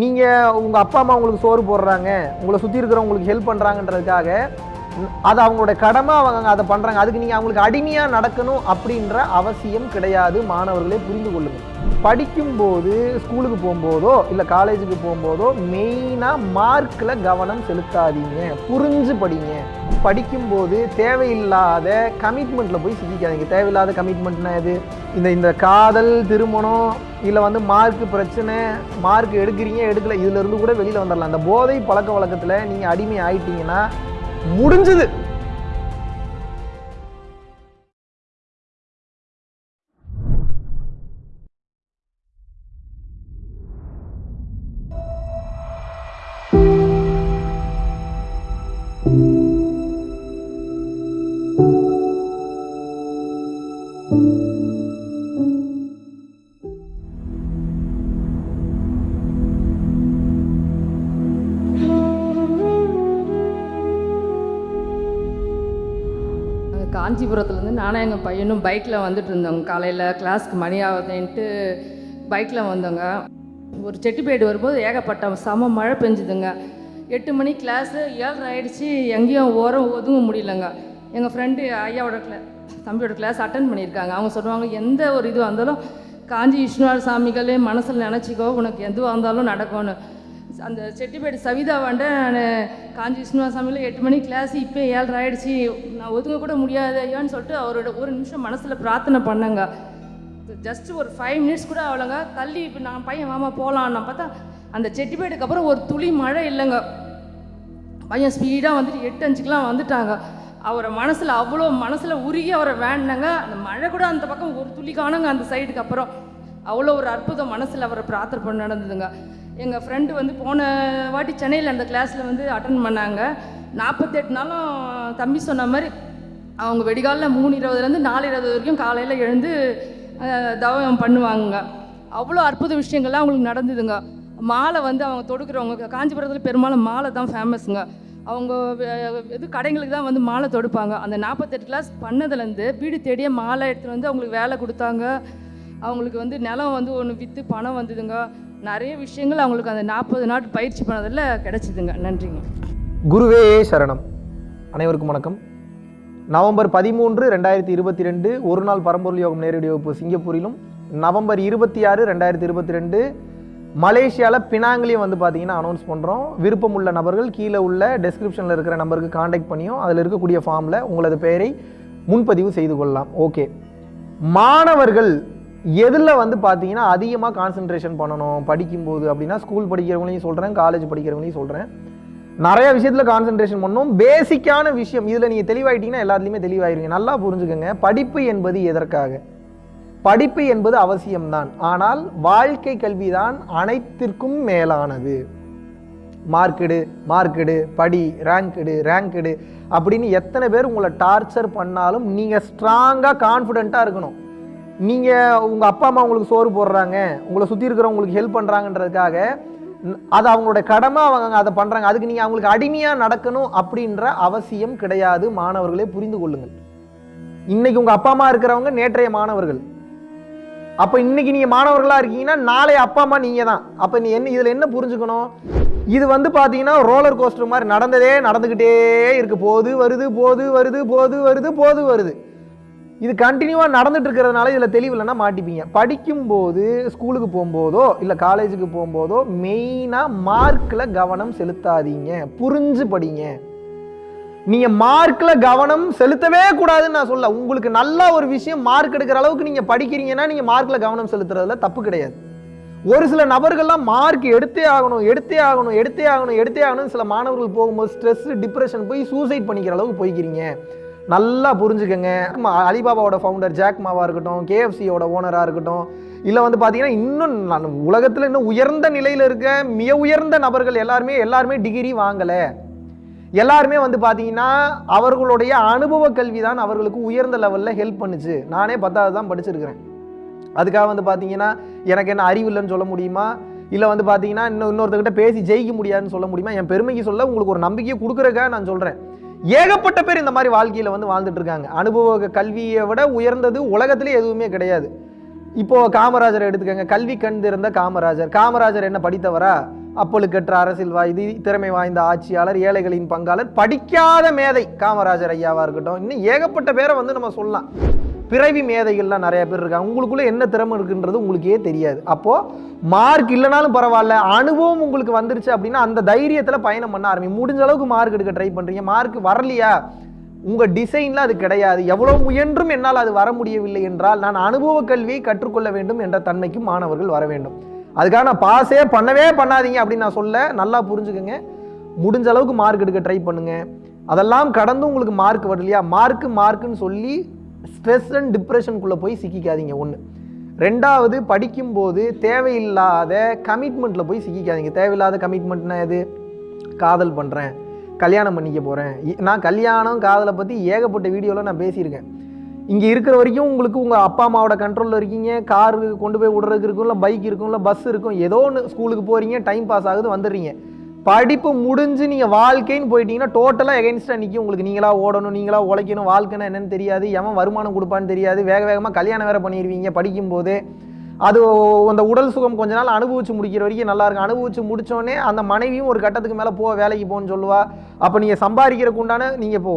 நீங்கள் உங்கள் அப்பா அம்மா உங்களுக்கு சோறு போடுறாங்க உங்களை சுற்றி இருக்கிறவங்களுக்கு ஹெல்ப் பண்ணுறாங்கன்றதுக்காக அது அவங்களோட கடமை அவங்க அதை பண்ணுறாங்க அதுக்கு நீங்கள் அவங்களுக்கு அடிமையாக நடக்கணும் அப்படின்ற அவசியம் கிடையாது மாணவர்களே புரிந்து கொள்ளுங்கள் படிக்கும்போது ஸ்கூலுக்கு போகும்போதோ இல்லை காலேஜுக்கு போகும்போதோ மெயினாக மார்க்கில் கவனம் செலுத்தாதீங்க புரிஞ்சு படிங்க. படிக்கும்போது தேவையில்லாத கமிட்மெண்ட்டில் போய் சிக்கிக்காதீங்க. தேவையில்லாத கமிட்மெண்ட்னா எது? இந்த இந்த காதல் திருமணம் இல்லை வந்து மார்க் பிரச்சனை மார்க் எடுக்கிறீங்க எடுக்கல இதுலேருந்து கூட வெளியில் வந்துடலாம் அந்த போதை பழக்க வழக்கத்தில் நீங்கள் அடிமை ஆயிட்டீங்கன்னா முடிஞ்சது. நானும் எங்கள் பையனும் பைக்கில் வந்துட்டு இருந்தோங்க காலையில் கிளாஸ்க்கு மணி ஆகுதுன்ட்டு பைக்கில் வந்தோங்க. ஒரு செட்டிப்பேடு வரும்போது ஏகப்பட்ட செம மழை பெஞ்சுதுங்க. எட்டு மணி கிளாஸு ஏழரை ஆகிடுச்சி எங்கேயும் ஓரம் ஒதுங்க முடியலங்க. எங்கள் ஃப்ரெண்டு ஐயாவோட கிளா தம்பியோட கிளாஸ் அட்டன் பண்ணியிருக்காங்க. அவங்க சொல்லுவாங்க எந்த ஒரு இதுவாக இருந்தாலும் காஞ்சி விஷ்ணுவார் சாமிகளே மனசில் நினச்சிக்கோ உனக்கு எதுவாக இருந்தாலும் நடக்கும்னு. அந்த செட்டிப்பேடு சவிதா நான் காஞ்சி விஷ்ணுவா சாமியில் எட்டு மணி கிளாஸ் இப்போ ஏழரை ஆயிடுச்சு. நான் ஒதுங்க கூட முடியாது ஐயான்னு சொல்லிட்டு அவரோட ஒரு நிமிஷம் மனசில் பிரார்த்தனை பண்ணேங்க. ஜஸ்ட் ஒரு ஃபைவ் மினிட்ஸ் கூட அவ்வளோங்க தள்ளி இப்போ நான் பையன் மாமா போகலாம் நான் பார்த்தா அந்த செட்டிப்பேடுக்கு அப்புறம் ஒரு துளி மழை இல்லைங்க. பையன் ஸ்பீடாக வந்துட்டு எட்டு அஞ்சுக்கெலாம் வந்துட்டாங்க. அவரை மனசில் அவ்வளோ மனசில் உருகி அவரை வேண்டினாங்க. அந்த மழை கூட அந்த பக்கம் ஒரு துளி காணுங்க அந்த சைடுக்கு அப்புறம். அவ்வளோ ஒரு அற்புதம் மனசில் அவரை பிரார்த்தனை பண்ண நடந்ததுங்க. எங்கள் ஃப்ரெண்டு வந்து போன வாட்டி சென்னையில் அந்த கிளாஸில் வந்து அட்டன் பண்ணாங்க. நாற்பத்தெட்டு நாளும் தம்பி சொன்ன மாதிரி அவங்க வெடிகாலில் மூணு இருபதுலேருந்து நாலு இருபது வரைக்கும் காலையில் எழுந்து தவம் பண்ணுவாங்க அவ்வளோ அற்புத விஷயங்கள்லாம் அவங்களுக்கு நடந்ததுங்க. மாலை வந்து அவங்க தொடுக்கிறவங்க காஞ்சிபுரத்தில் பெரும்பாலும் மாலை தான் ஃபேமஸுங்க அவங்க இது கடைங்களுக்கு தான் வந்து மாலை தொடுப்பாங்க. அந்த நாற்பத்தெட்டு கிளாஸ் பண்ணதுலேருந்து வீடு தேடியே மாலை எடுத்துகிட்டு வந்து அவங்களுக்கு வேலை கொடுத்தாங்க. அவங்களுக்கு வந்து நிலம் வந்து ஒன்று விற்று பணம் வந்ததுங்க. நிறைய விஷயங்கள் அவங்களுக்கு அந்த நாற்பது நாள் பயிற்சி பண்ணதில் கிடச்சிதுங்க. நன்றிங்க. குருவே சரணம். அனைவருக்கும் வணக்கம். நவம்பர் பதிமூன்று ரெண்டாயிரத்தி இருபத்தி ரெண்டு ஒரு நாள் பரம்பொருள் யோகம் நேரடி வகுப்பு சிங்கப்பூரிலும் நவம்பர் இருபத்தி ஆறு ரெண்டாயிரத்தி இருபத்தி ரெண்டு மலேசியாவில் பினாங்கிலையும் வந்து பார்த்தீங்கன்னா அனௌன்ஸ் பண்ணுறோம் விருப்பம் உள்ள நபர்கள் கீழே உள்ள டெஸ்கிரிப்ஷனில் இருக்கிற நம்பருக்கு காண்டாக்ட் பண்ணியும் அதில் இருக்கக்கூடிய ஃபார்மில் உங்களது பெயரை முன்பதிவு செய்து கொள்ளலாம். ஓகே மாணவர்கள் எதில் வந்து பார்த்தீங்கன்னா அதிகமாக கான்சென்ட்ரேஷன் பண்ணணும் படிக்கும்போது அப்படின்னா ஸ்கூல் படிக்கிறவங்களையும் சொல்கிறேன் காலேஜ் படிக்கிறவங்களையும் சொல்கிறேன் நிறைய விஷயத்தில் கான்சென்ட்ரேஷன் பண்ணணும். பேசிக்கான விஷயம் இதில் நீங்கள் தெளிவாயிட்டீங்கன்னா எல்லாத்துலேயுமே தெளிவாயிருங்க நல்லா புரிஞ்சுக்கோங்க. படிப்பு என்பது எதற்காக? படிப்பு என்பது அவசியம்தான். ஆனால் வாழ்க்கை கல்வி தான் அனைத்திற்கும் மேலானது. மார்க்கெடு மார்க்கெடு படி ரேங்க்கெடு ரேங்க்கெடு அப்படின்னு எத்தனை பேர் உங்களை டார்ச்சர் பண்ணாலும் நீங்கள் ஸ்ட்ராங்காக கான்ஃபிடென்ட்டாக இருக்கணும். நீங்கள் உங்கள் அப்பா அம்மா உங்களுக்கு சோறு போடுறாங்க உங்களை சுற்றி இருக்கிறவங்களுக்கு ஹெல்ப் பண்ணுறாங்கன்றதுக்காக அது அவங்களோட கடமை அவங்க அதை பண்ணுறாங்க அதுக்கு நீங்கள் அவங்களுக்கு அடிமையாக நடக்கணும் அப்படின்ற அவசியம் கிடையாது மாணவர்களே புரிந்து கொள்ளுங்கள். இன்னைக்கு உங்கள் அப்பா அம்மா இருக்கிறவங்க நேற்றைய மாணவர்கள். அப்போ இன்னைக்கு நீங்கள் மாணவர்களாக இருக்கீங்கன்னா நாளை அப்பா அம்மா நீங்கள் தான் அப்போ நீ என்ன இதில் என்ன புரிஞ்சுக்கணும்? இது வந்து பார்த்தீங்கன்னா ரோலர் கோஸ்டர் மாதிரி நடந்ததே நடந்துக்கிட்டே இருக்கு. போது வருது போது வருது போது வருது போது வருது. இது கண்டினியூவாக நடந்துட்டு இருக்கிறதுனால இதில் தெளிவு இல்லைன்னா மாட்டிப்பீங்க. படிக்கும்போது ஸ்கூலுக்கு போகும்போதோ இல்லை காலேஜுக்கு போகும்போதோ மெயினாக மார்க்கில் கவனம் செலுத்தாதீங்க. புரிஞ்சு படிங்க. நீங்கள் மார்க்கில் கவனம் செலுத்தவே கூடாதுன்னு நான் சொல்ல உங்களுக்கு நல்ல ஒரு விஷயம் மார்க் எடுக்கிற அளவுக்கு நீங்கள் படிக்கிறீங்கன்னா நீங்கள் மார்க்கில் கவனம் செலுத்துறதுல தப்பு கிடையாது. ஒரு சில நபர்கள்லாம் மார்க் எடுத்தே ஆகணும் எடுத்தே ஆகணும் எடுத்தே ஆகணும் எடுத்தே ஆகணும் சில மாணவர்கள் போகும்போது ஸ்ட்ரெஸ் டிப்ரெஷன் போய் சூசைட் பண்ணிக்கிற அளவுக்கு போய்க்கிறீங்க. நல்லா புரிஞ்சுக்கங்க. ஆமா, அலிபாபாவோட ஃபவுண்டர் ஜாக் மாவாக இருக்கட்டும் கேஎஃப்சியோட ஓனராக இருக்கட்டும் இல்லை வந்து பார்த்தீங்கன்னா இன்னும் நான் உலகத்தில் இன்னும் உயர்ந்த நிலையில் இருக்க மிக உயர்ந்த நபர்கள் எல்லாருமே எல்லாருமே டிகிரி வாங்கலை. எல்லாருமே வந்து பார்த்தீங்கன்னா அவர்களுடைய அனுபவ கல்வி தான் அவர்களுக்கு உயர்ந்த லெவலில் ஹெல்ப் பண்ணுச்சு. நானே பத்தாவது தான் படிச்சிருக்கிறேன். அதுக்காக வந்து பார்த்தீங்கன்னா எனக்கு என்ன அறிவு இல்லைன்னு சொல்ல முடியுமா? இல்லை வந்து பார்த்தீங்கன்னா இன்னும் இன்னொருத்தர்கிட்ட பேசி ஜெயிக்க முடியாதுன்னு சொல்ல முடியுமா? என் பெருமைக்கு சொல்ல உங்களுக்கு ஒரு நம்பிக்கையை கொடுக்குறதுக்காக நான் சொல்கிறேன் ஏகப்பட்ட பேர் இந்த மாதிரி வாழ்க்கையில் வந்து வாழ்ந்துட்டு இருக்காங்க. அனுபவ கல்வியை விட உயர்ந்தது உலகத்திலே எதுவுமே கிடையாது. இப்போ காமராஜரை எடுத்துக்கங்க. கல்வி கண் காமராஜர். காமராஜர் என்ன படித்தவரா? அப்பழுக்கற்ற அரசியல்வாதி திறமை வாய்ந்த ஆட்சியாளர் ஏழைகளின் பங்காளர் படிக்காத மேதை காமராஜர் ஐயாவாக இருக்கட்டும். இன்னும் ஏகப்பட்ட பேரை வந்து நம்ம சொல்லலாம். பிறவி மேதைகள்லாம் நிறைய பேர் இருக்காங்க. உங்களுக்குள்ளே என்ன திறமை இருக்குன்றது உங்களுக்கே தெரியாது. அப்போது மார்க் இல்லைனாலும் பரவாயில்ல அனுபவம் உங்களுக்கு வந்துருச்சு அப்படின்னா அந்த தைரியத்தில் பயணம் பண்ண ஆரம்பி. முடிஞ்ச அளவுக்கு மார்க் எடுக்க ட்ரை பண்ணுறீங்க மார்க் வரலையா? உங்கள் டிசைனில் அது கிடையாது. எவ்வளோ முயன்றும் என்னால் அது வர முடியவில்லை என்றால் நான் அனுபவ கல்வியை கற்றுக்கொள்ள வேண்டும் என்ற தன்மைக்கு மாணவர்கள் வர வேண்டும். அதுக்காக நான் பாஸே பண்ணவே பண்ணாதீங்க அப்படின்னு நான் சொல்ல நல்லா புரிஞ்சுக்கங்க. முடிஞ்ச அளவுக்கு மார்க் எடுக்க ட்ரை பண்ணுங்கள் அதெல்லாம் கடந்து உங்களுக்கு மார்க் வரலையா மார்க்கு மார்க்குன்னு சொல்லி ஸ்ட்ரெஸ் அண்ட் டிப்ரெஷனுக்குள்ளே போய் சிக்கிக்காதீங்க ஒன்று ரெண்டாவது படிக்கும்போது தேவையில்லாத கமிட்மெண்ட்டில் போய் சிக்கிக்காதீங்க. தேவையில்லாத கமிட்மெண்ட்னா எது? காதல் பண்ணுறேன் கல்யாணம் பண்ணிக்க போகிறேன் நான் கல்யாணம் காதலை பற்றி ஏகப்பட்ட வீடியோவில் நான் பேசியிருக்கேன். இங்கே இருக்கிற வரைக்கும் உங்களுக்கு உங்கள் அப்பா அம்மாவோட கண்ட்ரோலில் இருக்கீங்க. கார் கொண்டு போய் விடுறதுக்கு இருக்கும் இல்லை பைக் இருக்கும் இல்லை பஸ் இருக்கும். ஏதோ ஒன்று ஸ்கூலுக்கு போகிறீங்க டைம் பாஸ் ஆகுது வந்துடுறீங்க. படிப்பு முடிஞ்சு நீங்கள் வாழ்க்கைன்னு போயிட்டீங்கன்னா டோட்டலாக எகென்ஸ்டாக நிற்கும் உங்களுக்கு நீங்களாக ஓடணும் நீங்களாக உழைக்கணும் வாழ்க்கைன்னா என்னன்னு தெரியாது. எவன் வருமானம் கொடுப்பான்னு தெரியாது. வேக வேகமாக கல்யாணம் வேறு பண்ணிடுவீங்க படிக்கும்போது. அது அந்த உடல் சுகம் கொஞ்ச நாள் அனுபவிச்சு முடிக்கிற வரைக்கும் நல்லா இருக்கும். அனுபவிச்சு முடித்தோடனே அந்த மனைவியும் ஒரு கட்டத்துக்கு மேலே போ வேலைக்கு போன்னு சொல்லுவா. அப்போ நீங்கள் சம்பாதிக்கிறதுக்கு உண்டான நீங்கள் இப்போ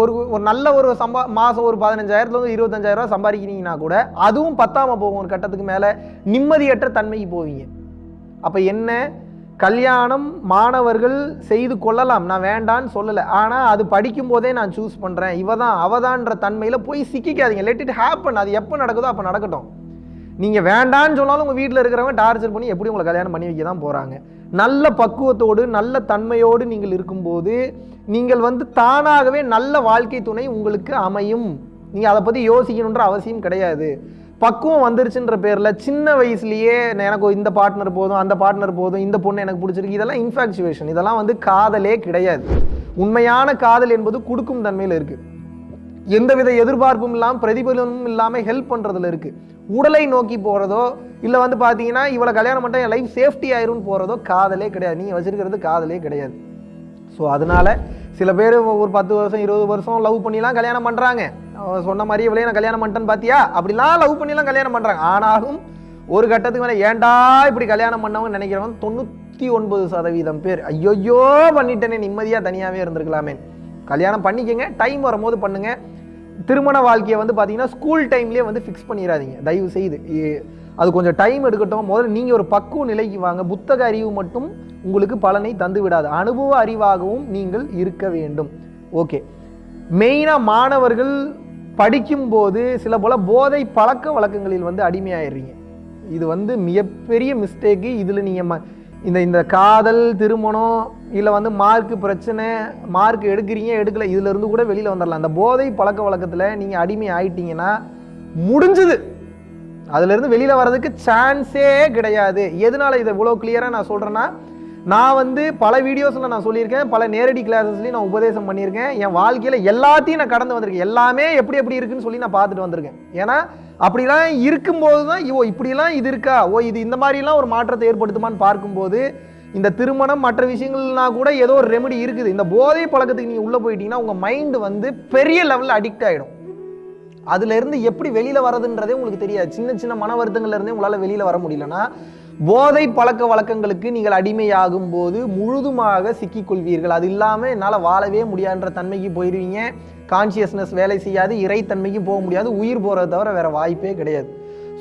ஒரு ஒரு நல்ல ஒரு சம்பா மாதம் ஒரு பதினஞ்சாயிரத்துலேருந்து இருபத்தஞ்சாயிரரூவா சம்பாதிக்கிறீங்கன்னா கூட அதுவும் பத்தாமல் போகும் ஒரு கட்டத்துக்கு மேலே நிம்மதியற்ற தன்மைக்கு போவீங்க. அப்போ என்ன? கல்யாணம் மாணவர்கள் செய்து கொள்ளலாம். நான் வேண்டான்னு சொல்லலை. ஆனால் அது படிக்கும்போதே நான் சூஸ் பண்ணுறேன் இவ தான் அவதான்ற தன்மையில் போய் சிக்கிக்காதீங்க. லெட் இட் ஹேப்பன் அது எப்போ நடக்குதோ அப்போ நடக்கட்டும். நீங்கள் வேண்டான்னு சொன்னாலும் உங்கள் வீட்டில் இருக்கிறவங்க டார்ச்சர் பண்ணி எப்படி உங்களை கல்யாணம் பண்ணி வைக்க தான் போகிறாங்க நல்ல பக்குவத்தோடு நல்ல தன்மையோடு நீங்கள் இருக்கும்போது நீங்கள் வந்து தானாகவே நல்ல வாழ்க்கை துணை உங்களுக்கு அமையும். நீங்கள் அதை பற்றி யோசிக்கணுன்ற அவசியம் கிடையாது. பக்குவம் வந்துருச்சுன்ற பேரில் சின்ன வயசுலேயே எனக்கு இந்த பார்ட்னர் போதும் அந்த பார்ட்னர் போதும் இந்த பொண்ணு எனக்கு பிடிச்சிருக்கு இதெல்லாம் இன்ஃபாக்சுவேஷன் இதெல்லாம் வந்து காதலே கிடையாது. உண்மையான காதல் என்பது கொடுக்கும் தன்மையில் இருக்குது எந்தவித எதிர்பார்ப்பும் இல்லாமல் பிரதிபலனும் இல்லாமல் ஹெல்ப் பண்ணுறதுல இருக்குது உடலை நோக்கி போகிறதோ இல்லை வந்து பார்த்தீங்கன்னா இவளை கல்யாணம் பண்ணிட்டா என் லைஃப் சேஃப்டி ஆயிரும்னு போகிறதோ காதலே கிடையாது. நீங்கள் வச்சிருக்கிறது காதலே கிடையாது. ஸோ அதனால சில பேர் ஒரு பத்து வருஷம் இருபது வருஷம் லவ் பண்ணிலாம் கல்யாணம் பண்ணுறாங்க சொன்ன மாதிரி இவளையே நான் கல்யாணம் பண்ணிட்டேன்னு பார்த்தியா அப்படிலாம் லவ் பண்ணிலாம் கல்யாணம் பண்ணுறாங்க ஆனாலும் ஒரு கட்டத்துக்கு மேலே ஏன்டா இப்படி கல்யாணம் பண்ணவங்க நினைக்கிறவங்க தொண்ணூற்றி ஒன்பது சதவீதம் பேர். ஐயோயோ பண்ணிட்டேனே நிம்மதியாக தனியாகவே இருந்திருக்கலாமே. கல்யாணம் பண்ணிக்கங்க டைம் வரும்போது பண்ணுங்க. திருமண வாழ்க்கையை வந்து பார்த்தீங்கன்னா ஸ்கூல் டைம்லேயே வந்து ஃபிக்ஸ் பண்ணிடாதீங்க தயவு செய்து. அது கொஞ்சம் டைம் எடுக்கட்டும். முதல்ல நீங்கள் ஒரு பக்குவ நிலைக்கு வாங்க. புத்தக அறிவு மட்டும் உங்களுக்கு பலனை தந்து விடாது. அனுபவ அறிவாகவும் நீங்கள் இருக்க வேண்டும். ஓகே மெயினாக மாணவர்கள் படிக்கும்போது சில போல போதை பழக்க வழக்கங்களில் வந்து அடிமையாயிடுறீங்க. இது வந்து மிகப்பெரிய மிஸ்டேக்கு இதில் நீங்கள் ம இந்த இந்த காதல் திருமணம் இல்லை வந்து மார்க் பிரச்சனை மார்க் எடுக்கிறீங்க எடுக்கல இதுல இருந்து கூட வெளியில் வந்துடலாம் அந்த போதை பழக்க வழக்கத்தில் நீங்கள் அடிமை ஆயிட்டீங்கன்னா முடிஞ்சுது. அதுலேருந்து வெளியில் வர்றதுக்கு சான்ஸே கிடையாது. எதனால் இதை இவ்வளோ கிளியராக நான் சொல்கிறேன்னா நான் வந்து பல வீடியோஸில் நான் சொல்லியிருக்கேன் பல நேரடி கிளாஸஸ்லையும் நான் உபதேசம் பண்ணியிருக்கேன். என் வாழ்க்கையில் எல்லாத்தையும் நான் கடந்து வந்திருக்கேன். எல்லாமே எப்படி எப்படி இருக்குன்னு சொல்லி நான் பார்த்துட்டு வந்திருக்கேன். ஏன்னா அப்படிலாம் இருக்கும்போது தான் ஓ இப்படிலாம் இது இருக்கா? ஓ இது இந்த மாதிரிலாம் ஒரு மாற்றத்தை ஏற்படுத்துமான்னு பார்க்கும்போது இந்த திருமணம் மற்ற விஷயங்கள்னா கூட ஏதோ ஒரு ரெமெடி இருக்குது. இந்த போதை பழக்கத்துக்கு நீங்கள் உள்ளே போயிட்டீங்கன்னா உங்கள் மைண்டு வந்து பெரிய லெவலில் அடிக்ட் ஆகிடும் அதுலேருந்து எப்படி வெளியில் வர்றதுன்றதே உங்களுக்கு தெரியாது. சின்ன சின்ன மன வருத்தங்கள்லேருந்தே உங்களால் வெளியில் வர முடியலன்னா போதை பழக்க வழக்கங்களுக்கு நீங்கள் அடிமையாகும் போது முழுதுமாக சிக்கிக்கொள்வீர்கள். அது இல்லாமல் என்னால் வாழவே முடியாதுன்ற தன்மைக்கு போயிடுவீங்க கான்சியஸ்னஸ் வேலை செய்யாது இறைத்தன்மைக்கு போக முடியாது உயிர் போகிறத தவிர வேறு வாய்ப்பே கிடையாது.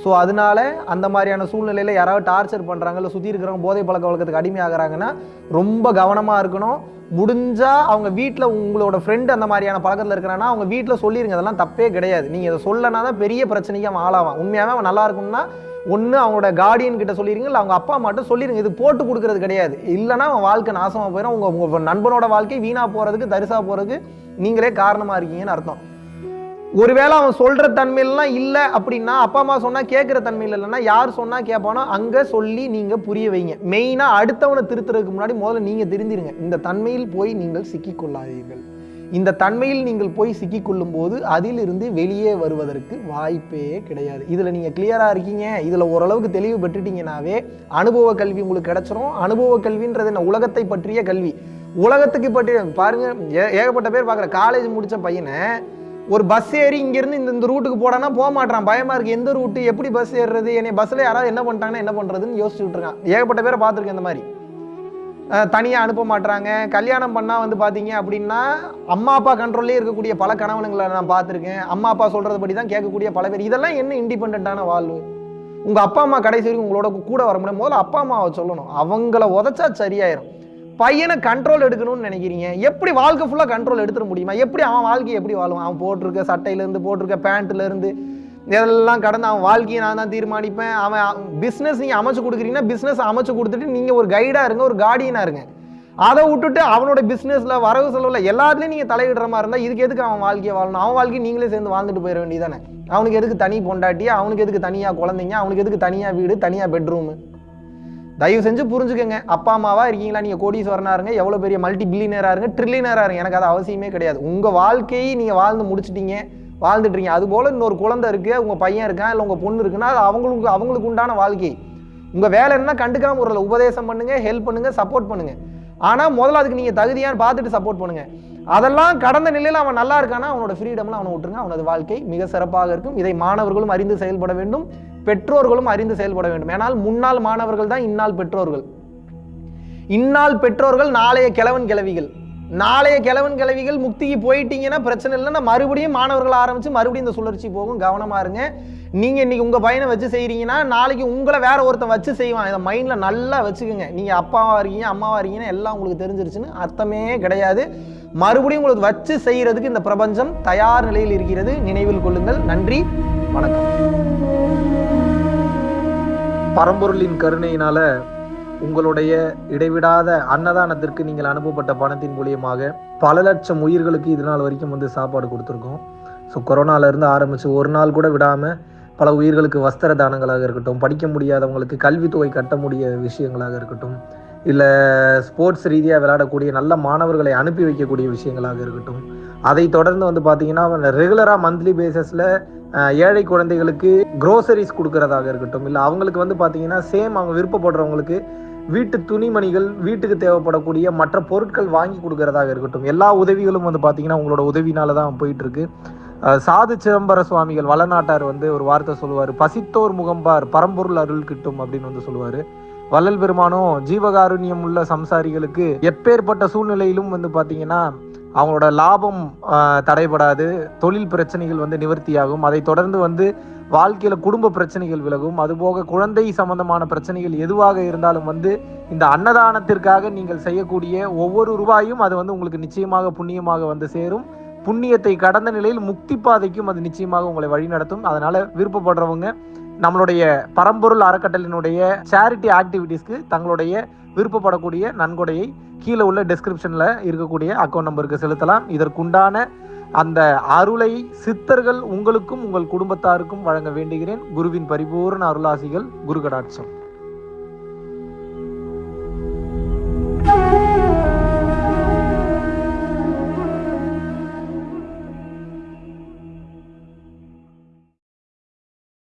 ஸோ அதனால அந்த மாதிரியான சூழ்நிலையில் யாராவது டார்ச்சர் பண்ணுறாங்க இல்லை சுற்றி இருக்கிறவங்க போதை பழக்க வழக்கத்துக்கு அடிமையாகிறாங்கன்னா ரொம்ப கவனமாக இருக்கணும். முடிஞ்சால் அவங்க வீட்டில் உங்களோட ஃப்ரெண்டு அந்த மாதிரியான பழக்கத்தில் இருக்கிறான்னா அவங்க வீட்டில் சொல்லிருங்க. அதெல்லாம் தப்பே கிடையாது. நீங்கள் இதை சொல்லனா தான் பெரிய பிரச்சனைக்கு அவன் ஆளாவான். உண்மையாகவே அவன் நல்லா இருக்கும்னா ஒன்று அவங்களோட கார்டியன் கிட்ட சொல்லிடுங்க இல்லை அவங்க அப்பா அம்மாட்ட சொல்லிடுங்க இது போட்டு கொடுக்கறது கிடையாது. இல்லைன்னா அவன் வாழ்க்கை நாசமாக போயிடும் உங்கள் உங்கள் நண்பனோட வாழ்க்கை வீணாக போகிறதுக்கு தரிசாக போகிறதுக்கு நீங்களே காரணமாக இருக்கீங்கன்னு அர்த்தம். ஒருவேளை அவன் சொல்கிற தன்மையிலலாம் இல்லை அப்படின்னா அப்பா அம்மா சொன்னால் கேட்குற தன்மையில் இல்லைன்னா யார் சொன்னால் கேட்பானோ அங்கே சொல்லி நீங்கள் புரிய வைங்க. மெயினாக அடுத்தவனை திருத்துறதுக்கு முன்னாடி முதல்ல நீங்கள் தெரிஞ்சிருங்க. இந்த தன்மையில் போய் நீங்கள் சிக்கிக்கொள்ளாதீர்கள். இந்த தன்மையில் நீங்கள் போய் சிக்கிக்கொள்ளும் போது அதிலிருந்து வெளியே வருவதற்கு வாய்ப்பே கிடையாது. இதில் நீங்கள் கிளியராக இருக்கீங்க. இதில் ஓரளவுக்கு தெளிவு பெற்றுட்டீங்கனாவே அனுபவ கல்வி உங்களுக்கு கிடைச்சிரும். அனுபவ கல்வின்றது என்ன? உலகத்தை பற்றிய கல்வி. உலகத்துக்கு பற்றி பாருங்கள் ஏ- ஏகப்பட்ட பேர் பார்க்குற. காலேஜ் முடித்த பையனை ஒரு பஸ் ஏறி இங்கேருந்து இந்த இந்த ரூட்டுக்கு போடானா போக மாட்டான் பயமாக இருக்குது எந்த ரூட்டு எப்படி பஸ் ஏறுறது? என்னை பஸ்ஸில் யாராவது என்ன பண்ணிட்டாங்கன்னா என்ன பண்ணுறதுன்னு யோசிச்சுட்டு இருக்கான். ஏகப்பட்ட பேரை பார்த்துருக்கேன் இந்த மாதிரி. தனியாக அனுப்ப மாட்டுறாங்க கல்யாணம் பண்ணால் வந்து பார்த்தீங்க அப்படின்னா அம்மா அப்பா கண்ட்ரோல்லே இருக்கக்கூடிய பல கணவனுங்களை நான் பார்த்துருக்கேன். அம்மா அப்பா சொல்கிறது படி தான் கேட்கக்கூடிய பல பேர். இதெல்லாம் என்ன இண்டிபெண்ட்டான வாழ்வு? உங்கள் அப்பா அம்மா கடைசி வரைக்கும் உங்களோட கூட வர முடியும் முதல்ல அப்பா அம்மாவை சொல்லணும். அவங்கள உதச்சா சரியாயிரும். பையனை கண்ட்ரோல் எடுக்கணும்னு நினைக்கிறீங்க. எப்படி வாழ்க்கை ஃபுல்லாக கண்ட்ரோல் எடுத்துட முடியுமா? எப்படி அவன் வாழ்க்கையை எப்படி வாழும் அவன் போட்டிருக்க சட்டையிலேருந்து போட்டிருக்க பேண்ட்லேருந்து இதெல்லாம் கடந்து அவன் வாழ்க்கையை நான் தான் தீர்மானிப்பேன். அவன் பிஸ்னஸ் நீங்கள் அமைச்சு கொடுக்குறீங்கன்னா பிஸ்னஸ் அமைச்சு கொடுத்துட்டு நீங்கள் ஒரு கைடாக இருங்க ஒரு கார்டியனாக இருங்க. அதை விட்டுட்டு அவனோட பிஸ்னஸில் வரவு செலவில் எல்லாத்துலேயும் நீங்கள் தலையிடுற மாதிரி இருந்தால் இதுக்கு எதுக்கு அவன் வாழ்க்கையை வாழணும்? அவன் வாழ்க்கையை நீங்களே சேர்ந்து வாழ்ந்துட்டு போயிட வேண்டியதானே அவனுக்கு எதுக்கு தனி பொண்டாட்டி அவனுக்கு எதுக்கு தனியாக குழந்தைங்க? அவனுக்கு எதுக்கு தனியாக வீடு தனியாக பெட்ரூமு தயவு செஞ்சு புரிஞ்சுக்கங்க. அப்பா அம்மாவா இருக்கீங்களா? நீங்கள் கோடீஸ்வரனாக இருங்க. எவ்வளோ பெரிய மல்டி பில்லியனராக இருங்க. ட்ரில்லியனராக இருங்க. எனக்கு அது அவசியமே கிடையாது. உங்கள் வாழ்க்கையை நீங்கள் வாழ்ந்து முடிச்சிட்டீங்க. வாழ்ந்துட்டுறீங்க அதுபோல் இன்னொரு குழந்தை இருக்குது உங்கள் பையன் இருக்கான் இல்லை உங்கள் பொண்ணு இருக்குன்னா அது அவங்களுக்கு அவங்களுக்கு உண்டான வாழ்க்கை. உங்கள் வேலை என்ன கண்டுக்காமல் ஒரு உபதேசம் பண்ணுங்கள் ஹெல்ப் பண்ணுங்கள் சப்போர்ட் பண்ணுங்க. ஆனால் முதல்ல அதுக்கு நீங்கள் தகுதியான்னு பார்த்துட்டு சப்போர்ட் பண்ணுங்கள் அதெல்லாம் கடந்த நிலையில் அவன் நல்லா இருக்கானா அவனோட ஃப்ரீடம்லாம் அவனை விட்டுருங்க. அவனது வாழ்க்கை மிக சிறப்பாக இருக்கும். இதை மாணவர்களும் அறிந்து செயல்பட வேண்டும். பெற்றோர்களும் அறிந்து செயல்பட வேண்டும். ஏனால் முன்னாள் மாணவர்கள் தான் இந்நாள் பெற்றோர்கள். இந்நாள் பெற்றோர்கள் நாளைய கிழவன் கிழவிகள். நாளைய கிழவன் கிழவிகள் முக்திக்கு போயிட்டீங்கன்னா பிரச்சனை இல்லைன்னா மறுபடியும் மாணவர்கள் ஆரம்பித்து மறுபடியும் இந்த சுழற்சி போகும். கவனமா இருங்க. நீங்கள் இன்றைக்கி உங்கள் பையனை வச்சு செய்கிறீங்கன்னா நாளைக்கு உங்களை வேற ஒருத்தன் வச்சு செய்வான். இதை மைண்டில் நல்லா வச்சுக்கோங்க. நீங்கள் அப்பாவாக இருக்கீங்க அம்மாவாக இருக்கீங்கன்னா எல்லாம் உங்களுக்கு தெரிஞ்சிருச்சுன்னு அர்த்தமே கிடையாது. மறுபடியும் உங்களுக்கு வச்சு செய்கிறதுக்கு இந்த பிரபஞ்சம் தயார் நிலையில் இருக்கிறது. நினைவில் கொள்ளுங்கள். நன்றி. வணக்கம். பரம்பொருளின் கருணையினால உங்களுடைய இடைவிடாத அன்னதானத்திற்கு நீங்கள் அனுப்பப்பட்ட பணத்தின் மூலியமாக பல லட்சம் உயிர்களுக்கு இது நாள் வரைக்கும் வந்து சாப்பாடு கொடுத்துருக்கோம். ஸோ கொரோனாலேருந்து ஆரம்பித்து ஒரு நாள் கூட விடாமல் பல உயிர்களுக்கு வஸ்திர தானங்களாக இருக்கட்டும் படிக்க முடியாதவங்களுக்கு கல்வித்தொகை கட்ட முடிய விஷயங்களாக இருக்கட்டும் இல்லை ஸ்போர்ட்ஸ் ரீதியாக விளையாடக்கூடிய நல்ல மாணவர்களை அனுப்பி வைக்கக்கூடிய விஷயங்களாக இருக்கட்டும் அதை தொடர்ந்து வந்து பார்த்தீங்கன்னா ரெகுலராக மந்த்லி பேசிஸில் ஏழை குழந்தைகளுக்கு க்ரோசரிஸ் கொடுக்கறதாக இருக்கட்டும் இல்லை அவங்களுக்கு வந்து பார்த்தீங்கன்னா சேம் அவங்க விருப்பப்படுறவங்களுக்கு வீட்டு துணிமணிகள் வீட்டுக்கு தேவைப்படக்கூடிய மற்ற பொருட்கள் வாங்கி கொடுக்கறதாக இருக்கட்டும். எல்லா உதவிகளும் வந்து பார்த்தீங்கன்னா உங்களோட உதவினால தான் போயிட்டு இருக்கு சாது சிதம்பர சுவாமிகள் வளநாட்டார் வந்து ஒரு வார்த்தை சொல்லுவார். பசித்தோர் முகம்பார் பரம்பொருள் அருள் கிட்டும் அப்படின்னு வந்து சொல்லுவார். வள்ளல் பெருமானும் ஜீவகாருண்யம் உள்ள சம்சாரிகளுக்கு எப்பேற்பட்ட சூழ்நிலையிலும் வந்து பார்த்தீங்கன்னா அவங்களோட லாபம் தடைபடாது. தொழில் பிரச்சனைகள் வந்து நிவர்த்தியாகும். அதை தொடர்ந்து வந்து வாழ்க்கையில் குடும்ப பிரச்சனைகள் விலகும். அதுபோக குழந்தை சம்பந்தமான பிரச்சனைகள் எதுவாக இருந்தாலும் வந்து இந்த அன்னதானத்திற்காக நீங்கள் செய்யக்கூடிய ஒவ்வொரு ரூபாயும் அது வந்து உங்களுக்கு நிச்சயமாக புண்ணியமாக வந்து சேரும். புண்ணியத்தை கடந்த நிலையில் முக்தி பாதைக்கும் அது நிச்சயமாக உங்களை வழிநடத்தும் அதனால விருப்பப்படுறவங்க நம்மளுடைய பரம்பொருள் அறக்கட்டளினுடைய சேரிட்டி ஆக்டிவிட்டீஸ்க்கு தங்களுடைய விருப்பப்படக்கூடிய நன்கொடையை கீழே உள்ள டெஸ்கிரிப்ஷனில் இருக்கக்கூடிய அக்கௌண்ட் நம்பருக்கு செலுத்தலாம். இதற்குண்டான அந்த அருளை சித்தர்கள் உங்களுக்கும் உங்கள் குடும்பத்தாருக்கும் வழங்க வேண்டுகிறேன். குருவின் பரிபூர்ண அருளாசிகள் குரு கடாட்சம்